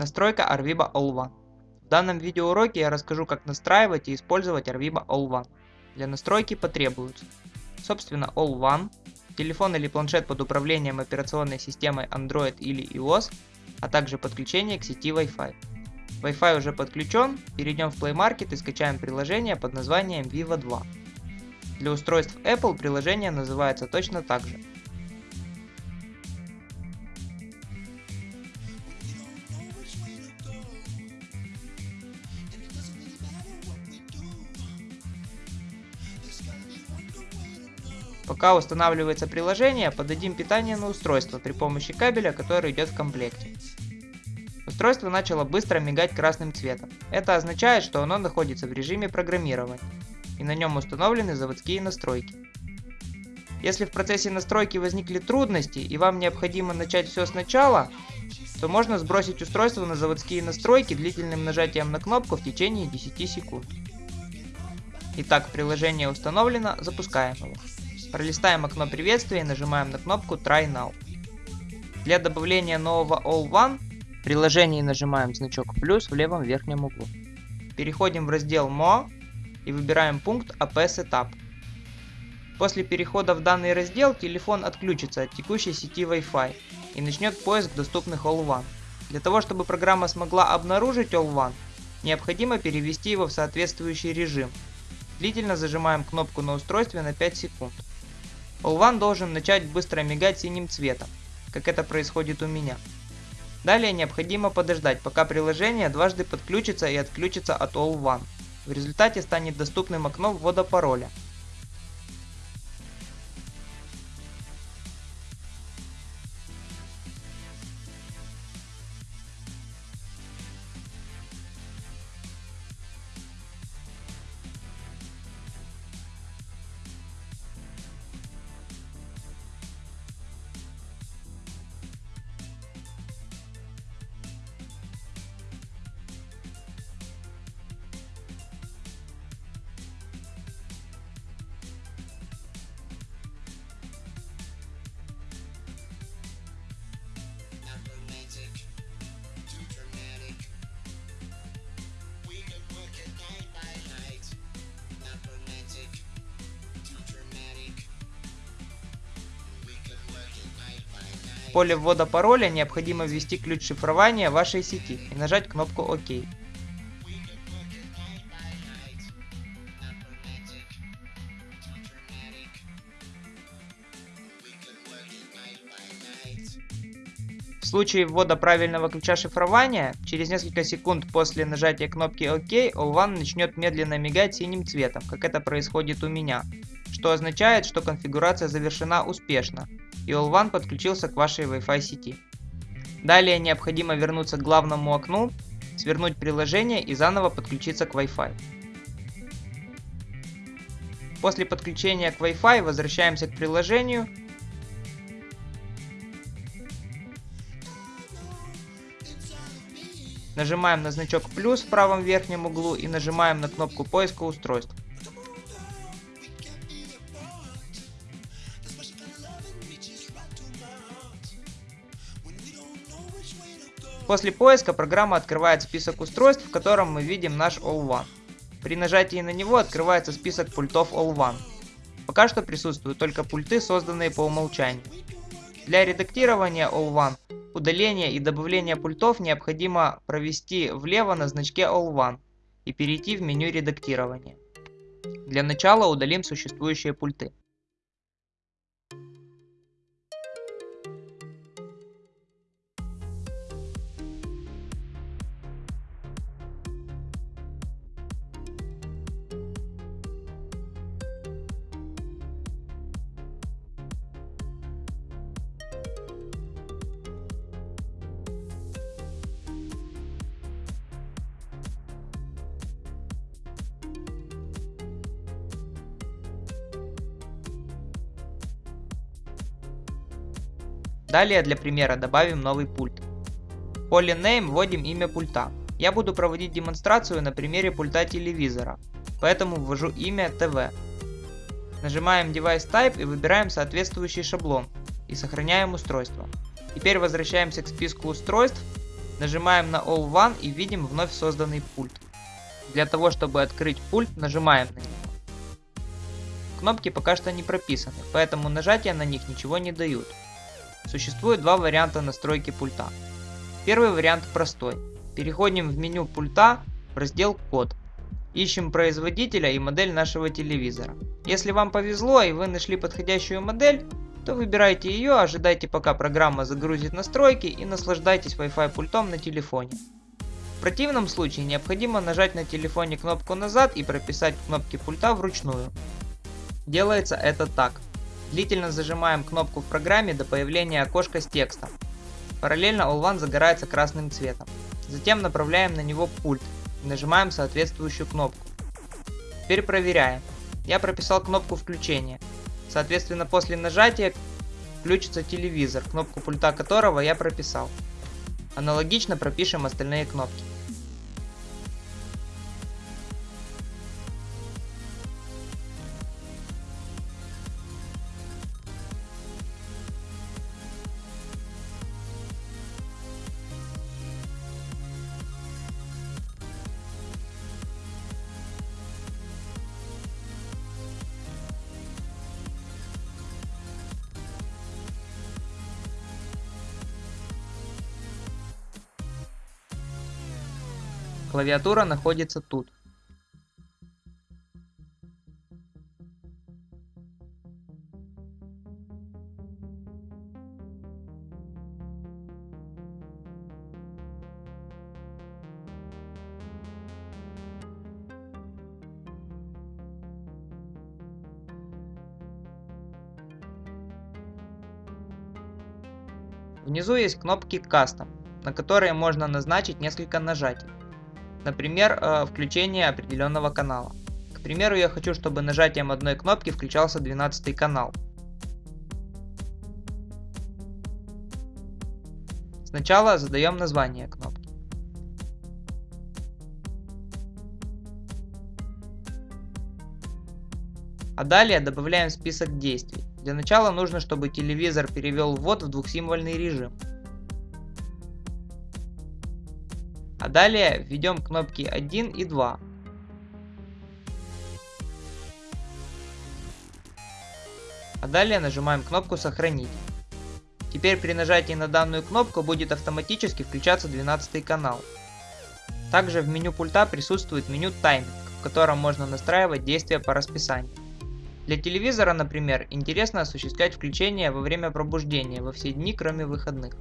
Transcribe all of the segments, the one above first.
Настройка Arviba All One. В данном видеоуроке я расскажу как настраивать и использовать Arviba All One. Для настройки потребуются собственно One, телефон или планшет под управлением операционной системой Android или iOS, а также подключение к сети Wi-Fi. Wi-Fi уже подключен, перейдем в Play Market и скачаем приложение под названием Vivo 2. Для устройств Apple приложение называется точно так же. Пока устанавливается приложение, подадим питание на устройство при помощи кабеля, который идет в комплекте. Устройство начало быстро мигать красным цветом. Это означает, что оно находится в режиме программирования, и на нем установлены заводские настройки. Если в процессе настройки возникли трудности и вам необходимо начать все сначала, то можно сбросить устройство на заводские настройки длительным нажатием на кнопку в течение 10 секунд. Итак, приложение установлено, запускаем его. Пролистаем окно приветствия и нажимаем на кнопку Try Now. Для добавления нового All One в приложении нажимаем значок плюс в левом верхнем углу. Переходим в раздел More и выбираем пункт AP Setup. После перехода в данный раздел телефон отключится от текущей сети Wi-Fi и начнет поиск доступных All One. Для того, чтобы программа смогла обнаружить All One, необходимо перевести его в соответствующий режим. Длительно зажимаем кнопку на устройстве на 5 секунд. All должен начать быстро мигать синим цветом, как это происходит у меня. Далее необходимо подождать, пока приложение дважды подключится и отключится от All One. В результате станет доступным окно ввода пароля, Поле ввода пароля необходимо ввести ключ шифрования вашей сети и нажать кнопку ОК. В случае ввода правильного ключа шифрования, через несколько секунд после нажатия кнопки ОК, All начнет медленно мигать синим цветом, как это происходит у меня, что означает, что конфигурация завершена успешно, и All подключился к вашей Wi-Fi сети. Далее необходимо вернуться к главному окну, свернуть приложение и заново подключиться к Wi-Fi. После подключения к Wi-Fi возвращаемся к приложению. Нажимаем на значок плюс в правом верхнем углу и нажимаем на кнопку поиска устройств. После поиска программа открывает список устройств, в котором мы видим наш All One. При нажатии на него открывается список пультов All One. Пока что присутствуют только пульты, созданные по умолчанию. Для редактирования All One, удаления и добавления пультов необходимо провести влево на значке All One и перейти в меню редактирования. Для начала удалим существующие пульты. Далее для примера добавим новый пульт. В поле Name вводим имя пульта. Я буду проводить демонстрацию на примере пульта телевизора, поэтому ввожу имя TV. Нажимаем Device Type и выбираем соответствующий шаблон и сохраняем устройство. Теперь возвращаемся к списку устройств Нажимаем на All One и видим вновь созданный пульт. Для того, чтобы открыть пульт, нажимаем на него. Кнопки пока что не прописаны, поэтому нажатия на них ничего не дают. Существует два варианта настройки пульта. Первый вариант простой. Переходим в меню пульта в раздел «Код». Ищем производителя и модель нашего телевизора. Если вам повезло и вы нашли подходящую модель, то выбирайте ее, ожидайте пока программа загрузит настройки и наслаждайтесь Wi-Fi пультом на телефоне. В противном случае необходимо нажать на телефоне кнопку назад и прописать кнопки пульта вручную. Делается это так. Длительно зажимаем кнопку в программе до появления окошка с текстом. Параллельно All загорается красным цветом. Затем направляем на него пульт и нажимаем соответствующую кнопку. Теперь проверяем. Я прописал кнопку включения. Соответственно после нажатия включится телевизор, кнопку пульта которого я прописал. Аналогично пропишем остальные кнопки. Клавиатура находится тут. Внизу есть кнопки Custom, на которые можно назначить несколько нажатий. Например, э, включение определенного канала. К примеру, я хочу, чтобы нажатием одной кнопки включался 12 канал. Сначала задаем название кнопки. А далее добавляем список действий. Для начала нужно, чтобы телевизор перевел ввод в двухсимвольный режим. А далее введем кнопки 1 и 2. А далее нажимаем кнопку «Сохранить». Теперь при нажатии на данную кнопку будет автоматически включаться 12 канал. Также в меню пульта присутствует меню «Тайминг», в котором можно настраивать действия по расписанию. Для телевизора, например, интересно осуществлять включение во время пробуждения во все дни, кроме выходных.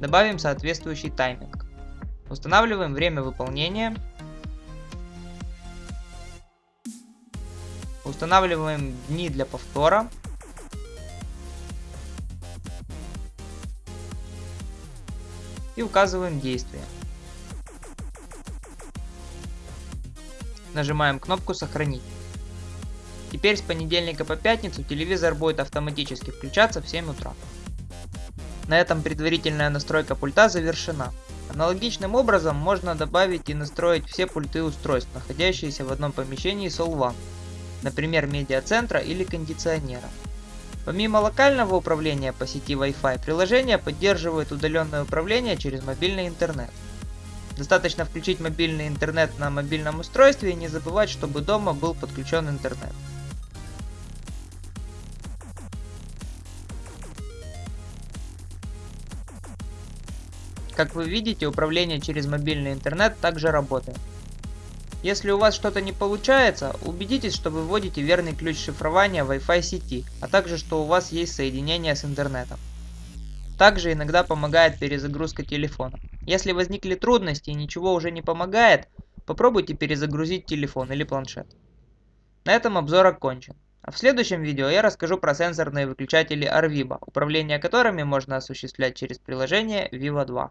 Добавим соответствующий тайминг. Устанавливаем время выполнения. Устанавливаем дни для повтора. И указываем действие. Нажимаем кнопку «Сохранить». Теперь с понедельника по пятницу телевизор будет автоматически включаться в 7 утра. На этом предварительная настройка пульта завершена. Аналогичным образом можно добавить и настроить все пульты устройств, находящиеся в одном помещении All например медиацентра или кондиционера. Помимо локального управления по сети Wi-Fi, приложение поддерживает удаленное управление через мобильный интернет. Достаточно включить мобильный интернет на мобильном устройстве и не забывать, чтобы дома был подключен интернет. Как вы видите, управление через мобильный интернет также работает. Если у вас что-то не получается, убедитесь, что вы вводите верный ключ шифрования Wi-Fi сети, а также что у вас есть соединение с интернетом. Также иногда помогает перезагрузка телефона. Если возникли трудности и ничего уже не помогает, попробуйте перезагрузить телефон или планшет. На этом обзор окончен. А в следующем видео я расскажу про сенсорные выключатели Arviba, управление которыми можно осуществлять через приложение Vivo 2.